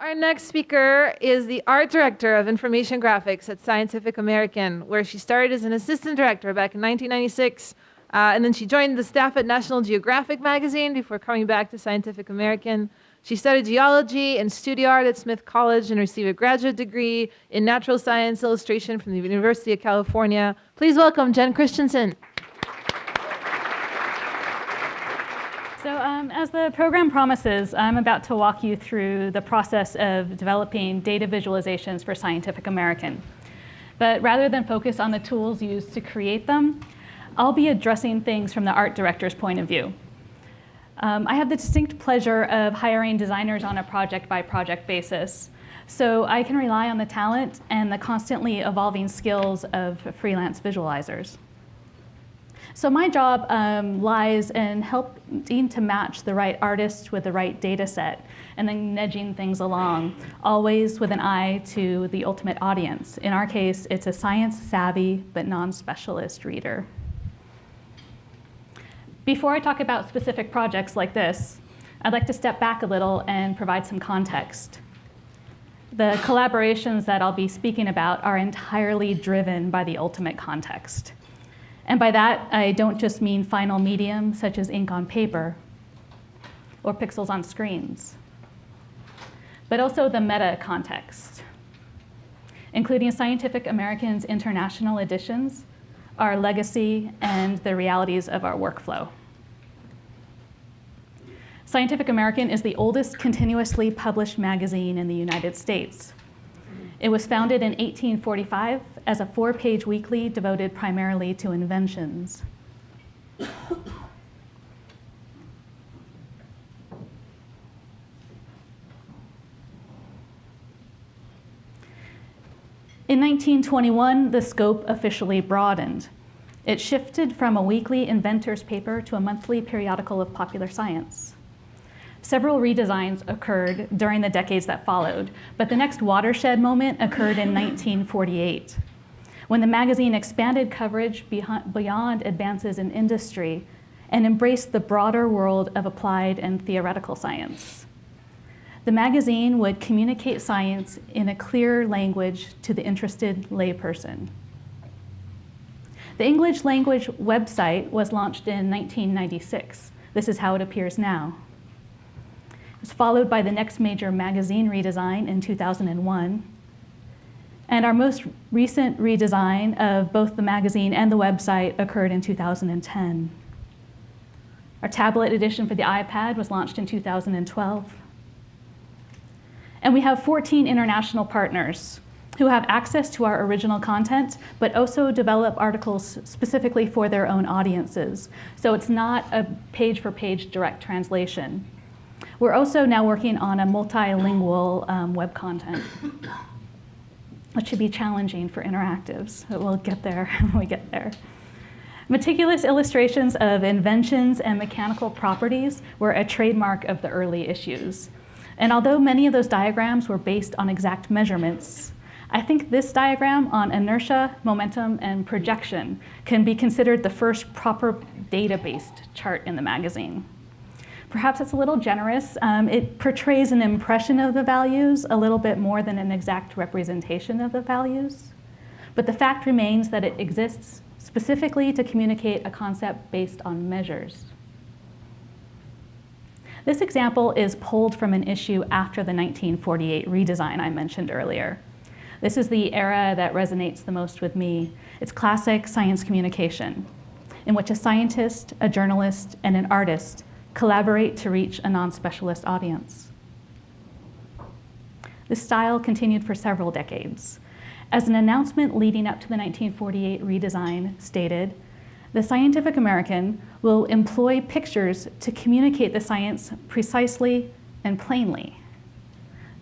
Our next speaker is the art director of information graphics at Scientific American, where she started as an assistant director back in 1996. Uh, and then she joined the staff at National Geographic magazine before coming back to Scientific American. She studied geology and studio art at Smith College and received a graduate degree in natural science illustration from the University of California. Please welcome Jen Christiansen. So um, as the program promises, I'm about to walk you through the process of developing data visualizations for Scientific American. But rather than focus on the tools used to create them, I'll be addressing things from the art director's point of view. Um, I have the distinct pleasure of hiring designers on a project-by-project -project basis, so I can rely on the talent and the constantly evolving skills of freelance visualizers. So my job um, lies in helping to match the right artist with the right data set and then nudging things along, always with an eye to the ultimate audience. In our case, it's a science-savvy but non-specialist reader. Before I talk about specific projects like this, I'd like to step back a little and provide some context. The collaborations that I'll be speaking about are entirely driven by the ultimate context. And by that, I don't just mean final medium, such as ink on paper or pixels on screens, but also the meta context, including Scientific American's international editions, our legacy, and the realities of our workflow. Scientific American is the oldest continuously published magazine in the United States. It was founded in 1845 as a four-page weekly devoted primarily to inventions. In 1921, the scope officially broadened. It shifted from a weekly inventor's paper to a monthly periodical of popular science. Several redesigns occurred during the decades that followed, but the next watershed moment occurred in 1948, when the magazine expanded coverage beyond advances in industry and embraced the broader world of applied and theoretical science. The magazine would communicate science in a clear language to the interested layperson. The English language website was launched in 1996. This is how it appears now. Was followed by the next major magazine redesign in 2001. And our most recent redesign of both the magazine and the website occurred in 2010. Our tablet edition for the iPad was launched in 2012. And we have 14 international partners who have access to our original content, but also develop articles specifically for their own audiences. So it's not a page-for-page -page direct translation. We're also now working on a multilingual um, web content, which should be challenging for interactives, but we'll get there when we get there. Meticulous illustrations of inventions and mechanical properties were a trademark of the early issues. And although many of those diagrams were based on exact measurements, I think this diagram on inertia, momentum, and projection can be considered the first proper data-based chart in the magazine. Perhaps it's a little generous. Um, it portrays an impression of the values a little bit more than an exact representation of the values. But the fact remains that it exists specifically to communicate a concept based on measures. This example is pulled from an issue after the 1948 redesign I mentioned earlier. This is the era that resonates the most with me. It's classic science communication, in which a scientist, a journalist, and an artist collaborate to reach a non-specialist audience. This style continued for several decades. As an announcement leading up to the 1948 redesign stated, the Scientific American will employ pictures to communicate the science precisely and plainly,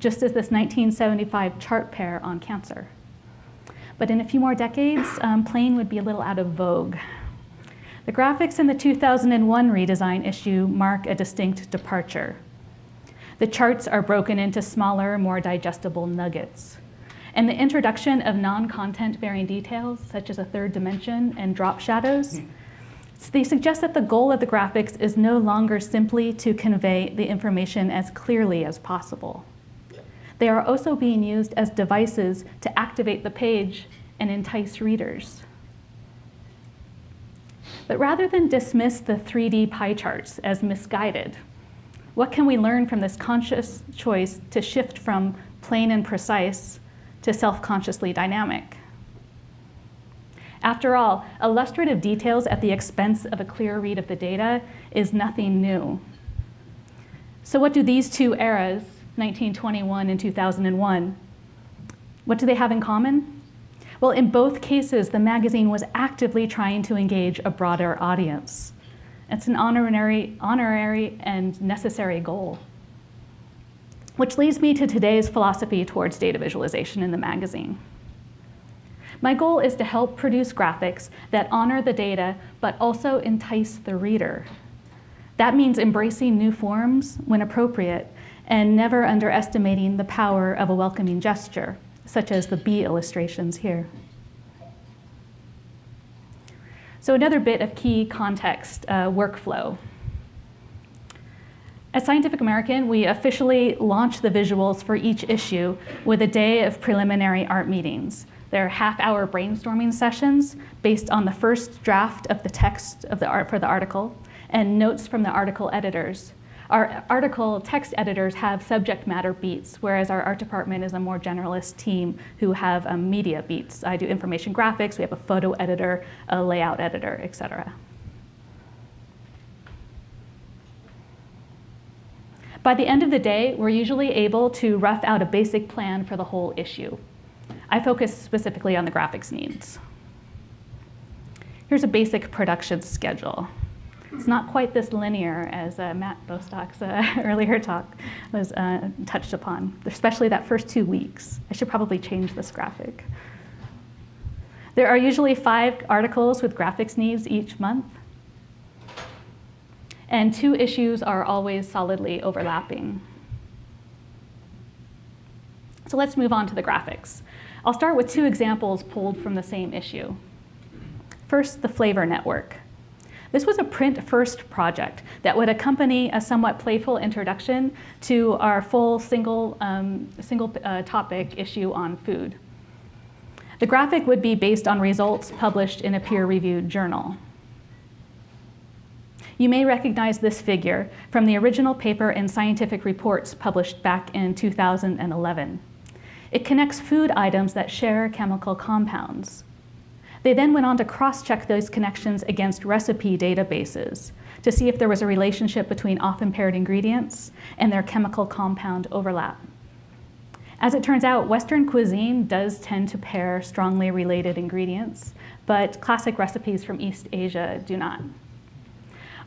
just as this 1975 chart pair on cancer. But in a few more decades, um, plain would be a little out of vogue. The graphics in the 2001 redesign issue mark a distinct departure. The charts are broken into smaller, more digestible nuggets. And the introduction of non-content bearing details, such as a third dimension and drop shadows, they suggest that the goal of the graphics is no longer simply to convey the information as clearly as possible. they are also being used as devices to activate the page and entice readers. But rather than dismiss the 3D pie charts as misguided, what can we learn from this conscious choice to shift from plain and precise to self-consciously dynamic? After all, illustrative details at the expense of a clear read of the data is nothing new. So what do these two eras, 1921 and 2001, what do they have in common? Well, in both cases, the magazine was actively trying to engage a broader audience. It's an honorary, honorary and necessary goal. Which leads me to today's philosophy towards data visualization in the magazine. My goal is to help produce graphics that honor the data, but also entice the reader. That means embracing new forms when appropriate and never underestimating the power of a welcoming gesture, such as the bee illustrations here. So another bit of key context, uh, workflow. At Scientific American, we officially launch the visuals for each issue with a day of preliminary art meetings. They're half-hour brainstorming sessions based on the first draft of the text of the art for the article and notes from the article editors. Our article text editors have subject matter beats, whereas our art department is a more generalist team who have um, media beats. I do information graphics, we have a photo editor, a layout editor, etc. By the end of the day, we're usually able to rough out a basic plan for the whole issue. I focus specifically on the graphics needs. Here's a basic production schedule. It's not quite this linear as uh, Matt Bostock's uh, earlier talk was uh, touched upon, especially that first two weeks. I should probably change this graphic. There are usually five articles with graphics needs each month. And two issues are always solidly overlapping. So let's move on to the graphics. I'll start with two examples pulled from the same issue. First, the flavor network. This was a print-first project that would accompany a somewhat playful introduction to our full single, um, single uh, topic issue on food. The graphic would be based on results published in a peer-reviewed journal. You may recognize this figure from the original paper in Scientific Reports published back in 2011. It connects food items that share chemical compounds. They then went on to cross-check those connections against recipe databases to see if there was a relationship between often paired ingredients and their chemical compound overlap. As it turns out, Western cuisine does tend to pair strongly related ingredients, but classic recipes from East Asia do not.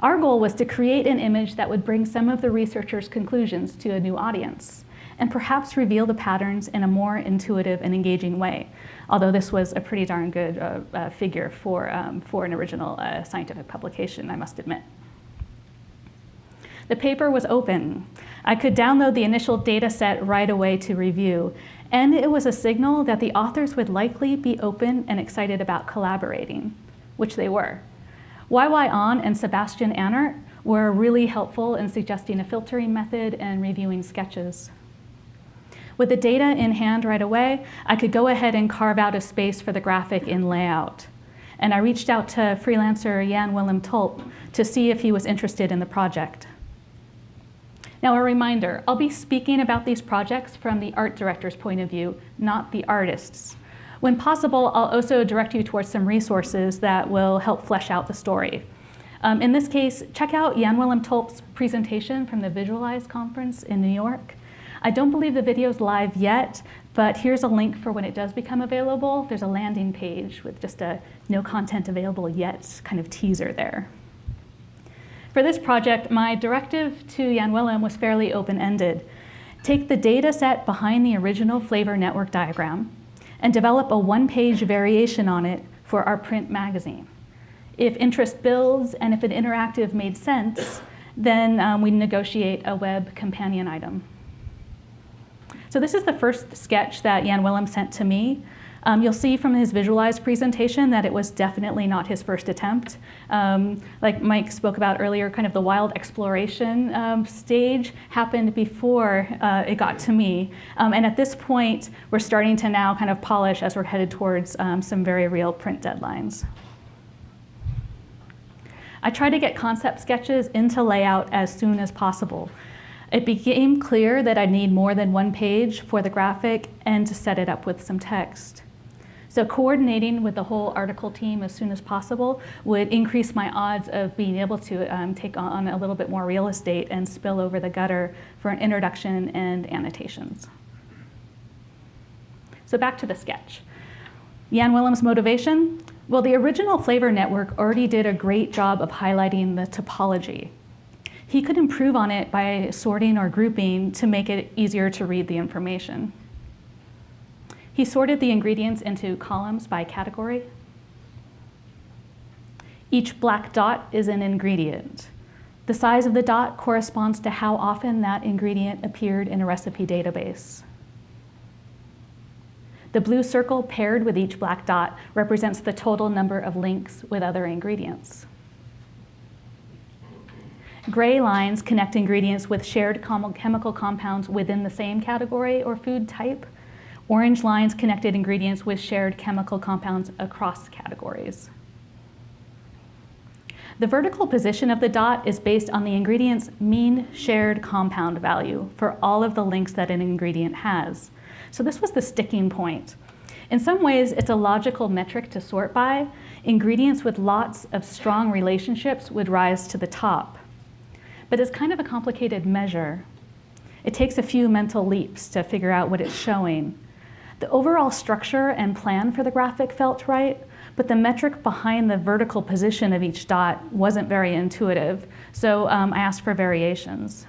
Our goal was to create an image that would bring some of the researchers' conclusions to a new audience and perhaps reveal the patterns in a more intuitive and engaging way. Although this was a pretty darn good uh, uh, figure for, um, for an original uh, scientific publication, I must admit. The paper was open. I could download the initial data set right away to review, and it was a signal that the authors would likely be open and excited about collaborating, which they were. YY Ahn and Sebastian Ahnert were really helpful in suggesting a filtering method and reviewing sketches. With the data in hand right away, I could go ahead and carve out a space for the graphic in layout. And I reached out to freelancer Jan Willem Tulp to see if he was interested in the project. Now a reminder, I'll be speaking about these projects from the art director's point of view, not the artist's. When possible, I'll also direct you towards some resources that will help flesh out the story. Um, in this case, check out Jan Willem Tulp's presentation from the Visualize conference in New York. I don't believe the video is live yet, but here's a link for when it does become available. There's a landing page with just a no content available yet kind of teaser there. For this project, my directive to Jan Willem was fairly open-ended. Take the data set behind the original flavor network diagram and develop a one-page variation on it for our print magazine. If interest builds and if an interactive made sense, then um, we negotiate a web companion item. So this is the first sketch that Jan Willem sent to me. Um, you'll see from his visualized presentation that it was definitely not his first attempt. Um, like Mike spoke about earlier, kind of the wild exploration um, stage happened before uh, it got to me. Um, and at this point, we're starting to now kind of polish as we're headed towards um, some very real print deadlines. I try to get concept sketches into layout as soon as possible. It became clear that I need more than one page for the graphic and to set it up with some text. So coordinating with the whole article team as soon as possible would increase my odds of being able to um, take on a little bit more real estate and spill over the gutter for an introduction and annotations. So back to the sketch. Jan Willem's motivation? Well, the original Flavor Network already did a great job of highlighting the topology. He could improve on it by sorting or grouping to make it easier to read the information. He sorted the ingredients into columns by category. Each black dot is an ingredient. The size of the dot corresponds to how often that ingredient appeared in a recipe database. The blue circle paired with each black dot represents the total number of links with other ingredients. Gray lines connect ingredients with shared chemical compounds within the same category or food type. Orange lines connected ingredients with shared chemical compounds across categories. The vertical position of the dot is based on the ingredient's mean shared compound value for all of the links that an ingredient has. So this was the sticking point. In some ways, it's a logical metric to sort by. Ingredients with lots of strong relationships would rise to the top. But it's kind of a complicated measure. It takes a few mental leaps to figure out what it's showing. The overall structure and plan for the graphic felt right, but the metric behind the vertical position of each dot wasn't very intuitive, so um, I asked for variations.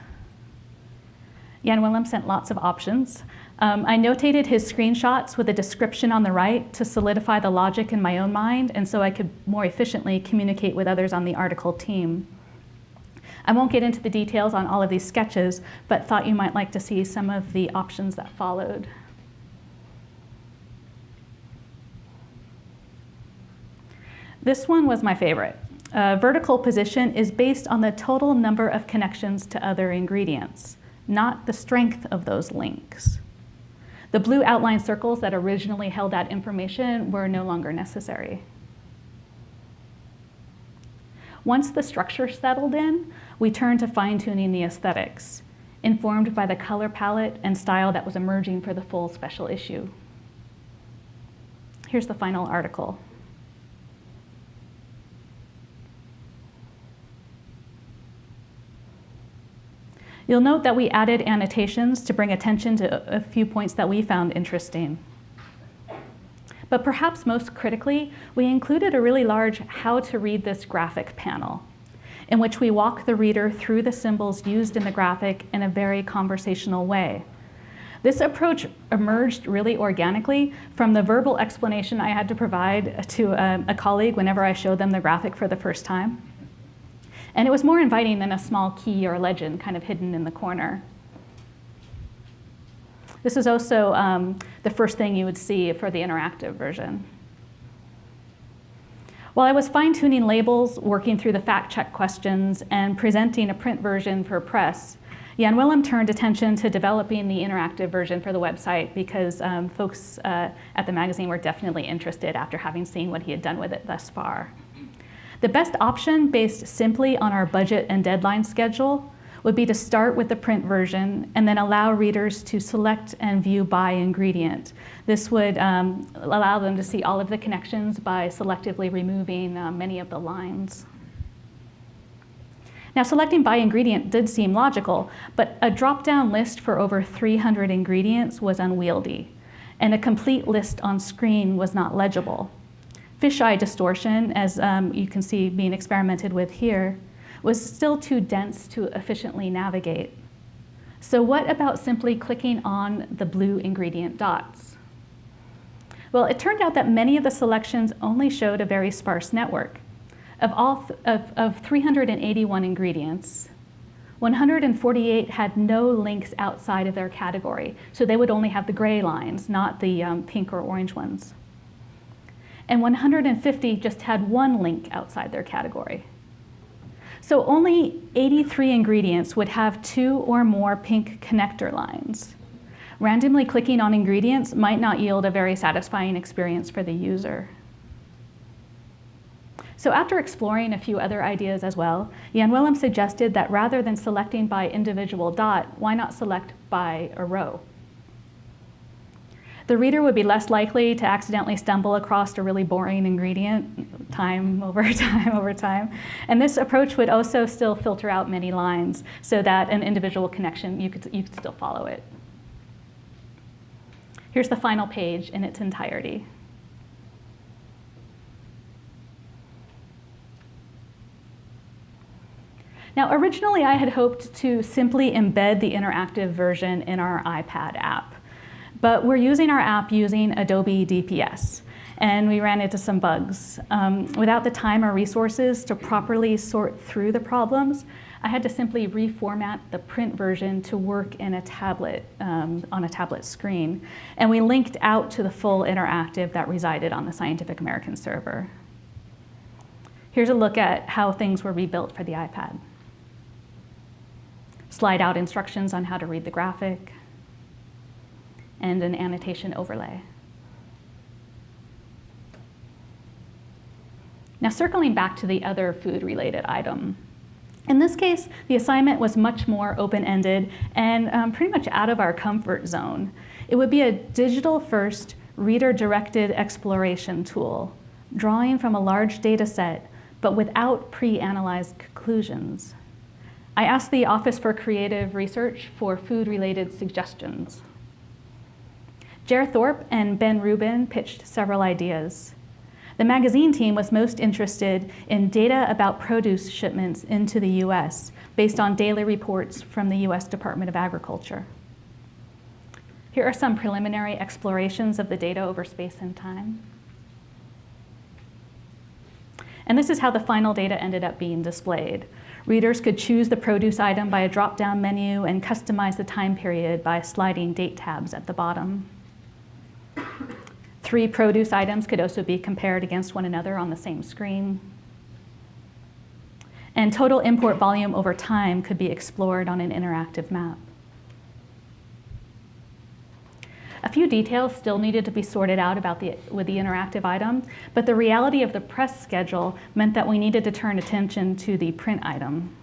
Jan Willem sent lots of options. Um, I notated his screenshots with a description on the right to solidify the logic in my own mind and so I could more efficiently communicate with others on the article team. I won't get into the details on all of these sketches, but thought you might like to see some of the options that followed. This one was my favorite. Vertical position is based on the total number of connections to other ingredients, not the strength of those links. The blue outline circles that originally held that information were no longer necessary. Once the structure settled in, we turned to fine-tuning the aesthetics, informed by the color palette and style that was emerging for the full special issue. Here's the final article. You'll note that we added annotations to bring attention to a few points that we found interesting. But perhaps most critically, we included a really large how to read this graphic panel in which we walk the reader through the symbols used in the graphic in a very conversational way. This approach emerged really organically from the verbal explanation I had to provide to a, a colleague whenever I showed them the graphic for the first time. And it was more inviting than a small key or legend kind of hidden in the corner. This is also um, the first thing you would see for the interactive version. While I was fine-tuning labels, working through the fact-check questions, and presenting a print version for press, Jan Willem turned attention to developing the interactive version for the website because um, folks uh, at the magazine were definitely interested after having seen what he had done with it thus far. The best option based simply on our budget and deadline schedule would be to start with the print version and then allow readers to select and view by ingredient. This would um, allow them to see all of the connections by selectively removing uh, many of the lines. Now selecting by ingredient did seem logical, but a drop-down list for over 300 ingredients was unwieldy, and a complete list on screen was not legible fisheye distortion, as um, you can see being experimented with here, was still too dense to efficiently navigate. So what about simply clicking on the blue ingredient dots? Well, it turned out that many of the selections only showed a very sparse network. Of, all th of, of 381 ingredients, 148 had no links outside of their category, so they would only have the gray lines, not the um, pink or orange ones. and 150 just had one link outside their category. So only 83 ingredients would have two or more pink connector lines. Randomly clicking on ingredients might not yield a very satisfying experience for the user. So after exploring a few other ideas as well, Jan Willem suggested that rather than selecting by individual dot, why not select by a row? The reader would be less likely to accidentally stumble across a really boring ingredient time over time over time. And this approach would also still filter out many lines so that an individual connection, you could, you could still follow it. Here's the final page in its entirety. Now, originally I had hoped to simply embed the interactive version in our iPad app, but we're using our app using Adobe DPS, and we ran into some bugs. Um, without the time or resources to properly sort through the problems, I had to simply reformat the print version to work in a tablet, um, on a tablet screen. And we linked out to the full interactive that resided on the Scientific American server. Here's a look at how things were rebuilt for the iPad slide out instructions on how to read the graphic, and an annotation overlay. Now circling back to the other food-related item. In this case, the assignment was much more open-ended and um, pretty much out of our comfort zone. It would be a digital-first, reader-directed exploration tool, drawing from a large data set, but without pre-analyzed conclusions. I asked the Office for Creative Research for food-related suggestions. Jer Thorp and Ben Rubin pitched several ideas. The magazine team was most interested in data about produce shipments into the US based on daily reports from the US Department of Agriculture. Here are some preliminary explorations of the data over space and time. And this is how the final data ended up being displayed. Readers could choose the produce item by a drop-down menu and customize the time period by sliding date tabs at the bottom. Three produce items could also be compared against one another on the same screen. And total import volume over time could be explored on an interactive map. A few details still needed to be sorted out about the, with the interactive item, but the reality of the press schedule meant that we needed to turn attention to the print item.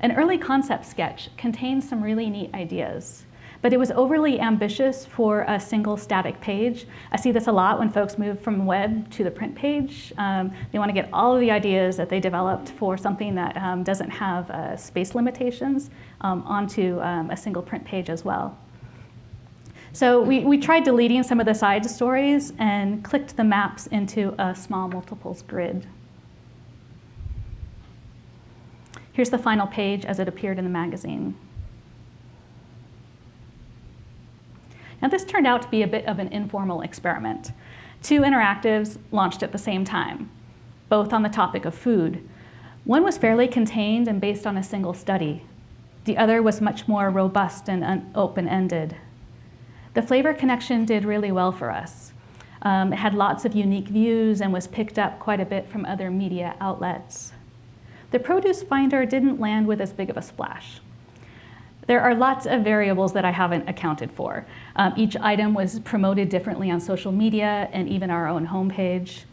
An early concept sketch contained some really neat ideas, but it was overly ambitious for a single static page. I see this a lot when folks move from web to the print page. Um, they want to get all of the ideas that they developed for something that um, doesn't have uh, space limitations um, onto um, a single print page as well. So we, we tried deleting some of the side stories and clicked the maps into a small multiples grid. Here's the final page as it appeared in the magazine. Now this turned out to be a bit of an informal experiment. Two interactives launched at the same time, both on the topic of food. One was fairly contained and based on a single study. The other was much more robust and open-ended. The flavor connection did really well for us. Um, it had lots of unique views and was picked up quite a bit from other media outlets. The produce finder didn't land with as big of a splash. There are lots of variables that I haven't accounted for. Um, each item was promoted differently on social media and even our own homepage.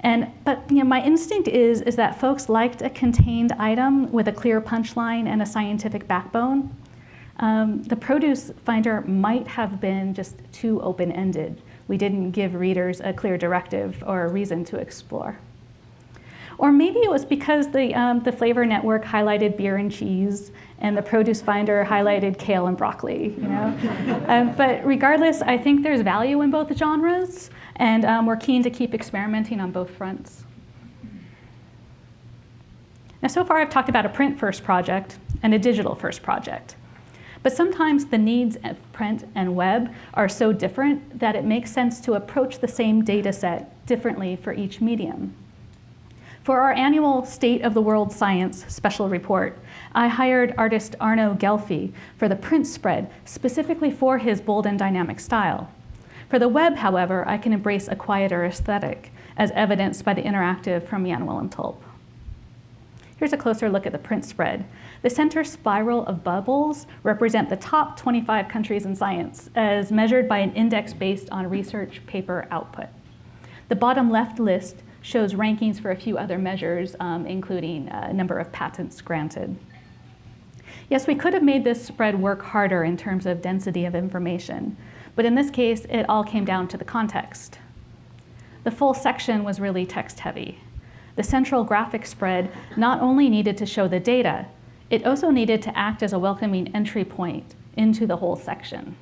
And, but you know, my instinct is, is that folks liked a contained item with a clear punchline and a scientific backbone. Um, the produce finder might have been just too open-ended. We didn't give readers a clear directive or a reason to explore. Or maybe it was because the, um, the flavor network highlighted beer and cheese and the produce finder highlighted kale and broccoli, you know? um, but regardless, I think there's value in both genres and um, we're keen to keep experimenting on both fronts. Now, so far I've talked about a print first project and a digital first project. But sometimes the needs of print and web are so different that it makes sense to approach the same data set differently for each medium. For our annual State of the World Science special report, I hired artist Arno Ghelfi for the print spread specifically for his bold and dynamic style. For the web, however, I can embrace a quieter aesthetic, as evidenced by the interactive from Jan Willem Tulp. Here's a closer look at the print spread. The center spiral of bubbles represent the top 25 countries in science as measured by an index based on research paper output. The bottom left list shows rankings for a few other measures, um, including a uh, number of patents granted. Yes, we could have made this spread work harder in terms of density of information, but in this case, it all came down to the context. The full section was really text heavy. The central graphic spread not only needed to show the data, it also needed to act as a welcoming entry point into the whole section.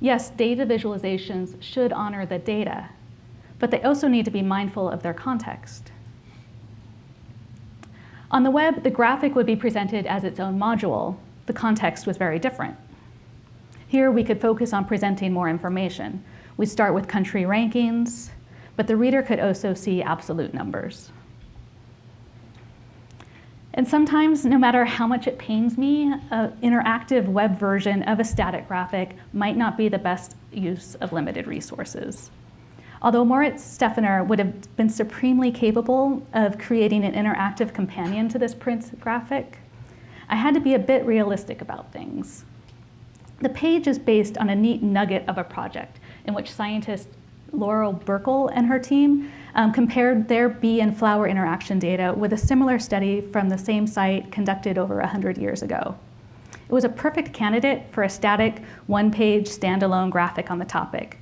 Yes, data visualizations should honor the data, but they also need to be mindful of their context. On the web, the graphic would be presented as its own module. The context was very different. Here, we could focus on presenting more information. We'd start with country rankings, but the reader could also see absolute numbers. And sometimes, no matter how much it pains me, an interactive web version of a static graphic might not be the best use of limited resources. Although Moritz Stefaner would have been supremely capable of creating an interactive companion to this print graphic, I had to be a bit realistic about things. The page is based on a neat nugget of a project in which scientist Laurel Burkle and her team um, compared their bee and flower interaction data with a similar study from the same site conducted over 100 years ago. It was a perfect candidate for a static, one-page standalone graphic on the topic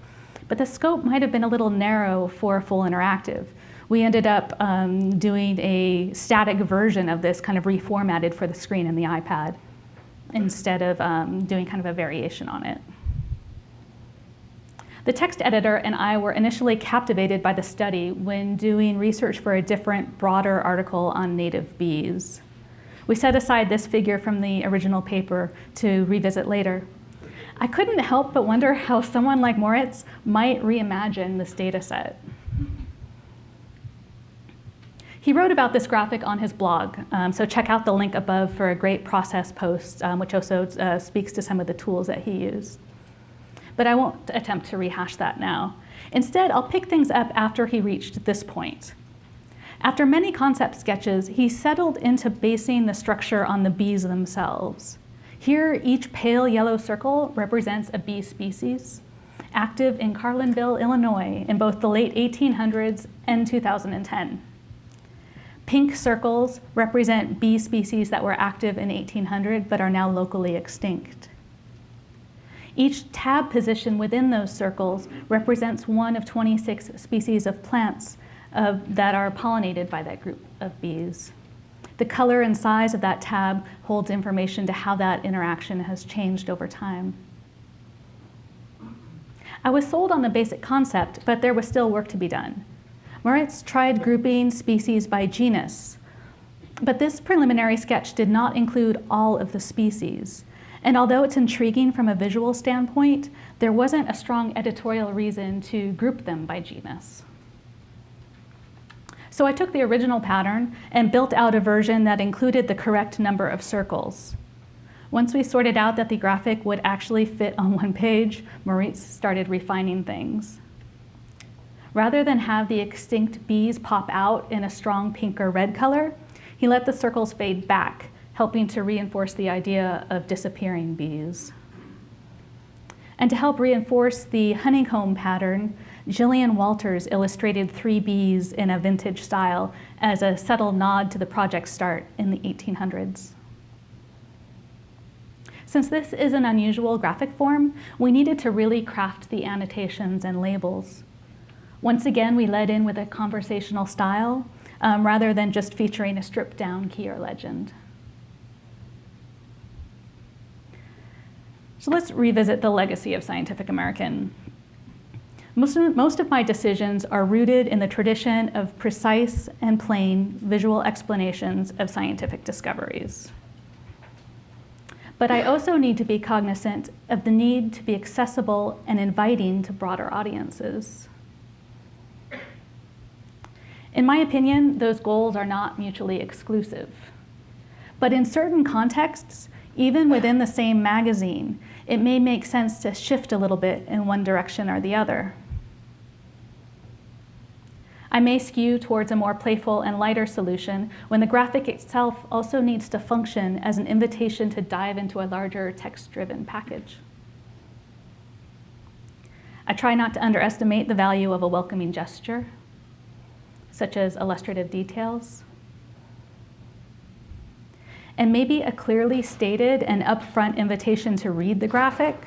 but the scope might have been a little narrow for full interactive. We ended up um, doing a static version of this kind of reformatted for the screen and the iPad instead of um, doing kind of a variation on it. The text editor and I were initially captivated by the study when doing research for a different, broader article on native bees. We set aside this figure from the original paper to revisit later. I couldn't help but wonder how someone like Moritz might reimagine this data set. He wrote about this graphic on his blog, um, so check out the link above for a great process post, um, which also uh, speaks to some of the tools that he used. But I won't attempt to rehash that now. Instead, I'll pick things up after he reached this point. After many concept sketches, he settled into basing the structure on the bees themselves. Here, each pale yellow circle represents a bee species active in Carlinville, Illinois in both the late 1800s and 2010. Pink circles represent bee species that were active in 1800 but are now locally extinct. Each tab position within those circles represents one of 26 species of plants uh, that are pollinated by that group of bees. The color and size of that tab holds information to how that interaction has changed over time. I was sold on the basic concept, but there was still work to be done. Moritz tried grouping species by genus, but this preliminary sketch did not include all of the species. And although it's intriguing from a visual standpoint, there wasn't a strong editorial reason to group them by genus. So I took the original pattern and built out a version that included the correct number of circles. Once we sorted out that the graphic would actually fit on one page, Moritz started refining things. Rather than have the extinct bees pop out in a strong pink or red color, he let the circles fade back, helping to reinforce the idea of disappearing bees. And to help reinforce the honeycomb pattern, Jillian Walters illustrated three bees in a vintage style as a subtle nod to the project's start in the 1800s. Since this is an unusual graphic form, we needed to really craft the annotations and labels. Once again, we led in with a conversational style um, rather than just featuring a stripped down key or legend. So let's revisit the legacy of Scientific American. Most of, most of my decisions are rooted in the tradition of precise and plain visual explanations of scientific discoveries. But I also need to be cognizant of the need to be accessible and inviting to broader audiences. In my opinion, those goals are not mutually exclusive. But in certain contexts, even within the same magazine, it may make sense to shift a little bit in one direction or the other. I may skew towards a more playful and lighter solution when the graphic itself also needs to function as an invitation to dive into a larger text-driven package. I try not to underestimate the value of a welcoming gesture, such as illustrative details, and maybe a clearly stated and upfront invitation to read the graphic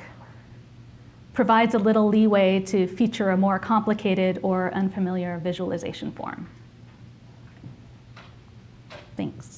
provides a little leeway to feature a more complicated or unfamiliar visualization form. Thanks.